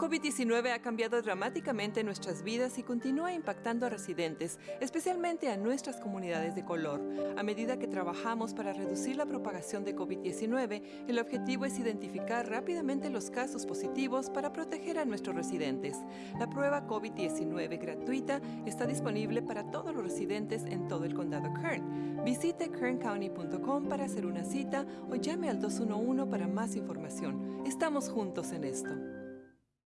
COVID-19 ha cambiado dramáticamente nuestras vidas y continúa impactando a residentes, especialmente a nuestras comunidades de color. A medida que trabajamos para reducir la propagación de COVID-19, el objetivo es identificar rápidamente los casos positivos para proteger a nuestros residentes. La prueba COVID-19 gratuita está disponible para todos los residentes en todo el condado Kern. Visite kerncounty.com para hacer una cita o llame al 211 para más información. Estamos juntos en esto.